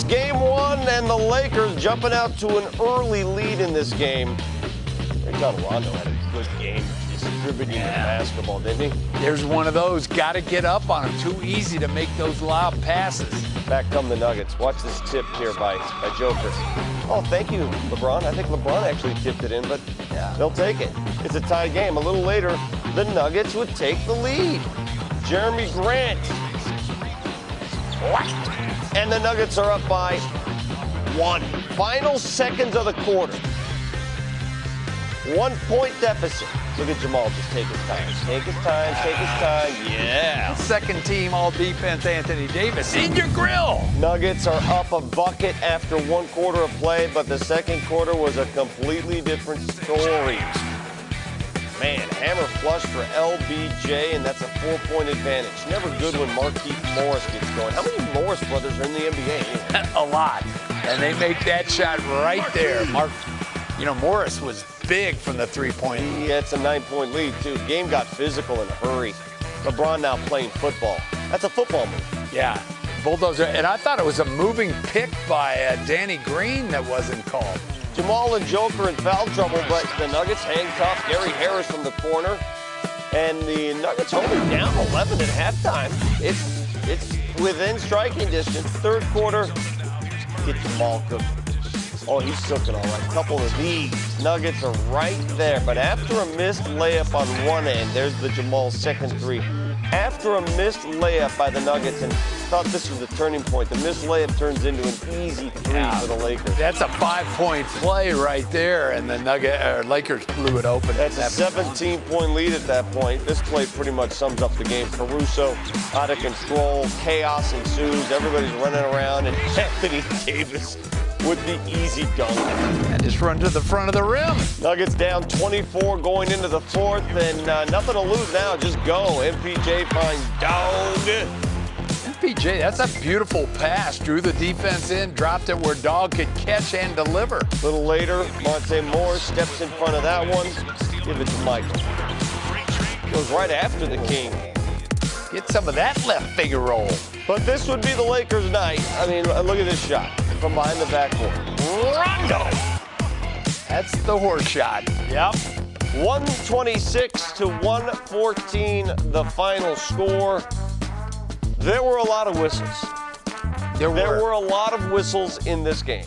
It's game one, and the Lakers jumping out to an early lead in this game. Rajon Rondo had a good game distributing the basketball, didn't he? There's one of those. Got to get up on him. Too easy to make those lob passes. Back come the Nuggets. Watch this tip here by, by Joker. Oh, thank you, LeBron. I think LeBron actually tipped it in, but Yeah. they'll take it. It's a tie game. A little later, the Nuggets would take the lead. Jerami Grant. And the Nuggets are up by one. Final seconds of the quarter. One point deficit. Look at Jamal just take his time. Take his time, take his time. Yeah. Second team all defense, Anthony Davis. In your grill. Nuggets are up a bucket after one quarter of play, but the second quarter was a completely different story. Hammer flush for LBJ, and that's a four-point advantage. Never good when Markieff Morris gets going. How many Morris brothers are in the NBA? a lot. And they make that shot right there. Mark, you know, Morris was big from the three-point. Yeah, it's a nine-point lead, too. Game got physical in a hurry. LeBron now playing football. That's a football move. Yeah, bulldozer. And I thought it was a moving pick by uh, Danny Green that wasn't called. Jamal and Joker in foul trouble, but the Nuggets hang tough. Gary Harris from the corner. And the Nuggets only down 11 at halftime. It's it's within striking distance. Third quarter, get Jamal cooking. Oh, he's cooking all right. Couple of these. Nuggets are right there. But after a missed layup on one end, there's the Jamal second three. After a missed layup by the Nuggets, and thought this was the turning point, the missed layup turns into an easy three Yeah. for the Lakers. That's a five-point play right there, and the Nugget uh, Lakers blew it open. That's a 17 point lead at that point. This play pretty much sums up the game. Caruso out of control, chaos ensues, everybody's running around, and Anthony Davis with the easy dunk. And just run to the front of the rim. Nuggets down 24 going into the fourth, and uh, nothing to lose now. Just go. MPJ finds Dog. MPJ, that's a beautiful pass. Drew the defense in, dropped it where Dog could catch and deliver. A little later, Monte Morris steps in front of that one. Give it to Michael. Goes right after the King. Get some of that left finger roll. But this would be the Lakers' night. I mean, look at this shot from behind the backboard. Rondo! That's the horse shot. Yep. 126 to 114, the final score. There were a lot of whistles. There, There were. were a lot of whistles in this game.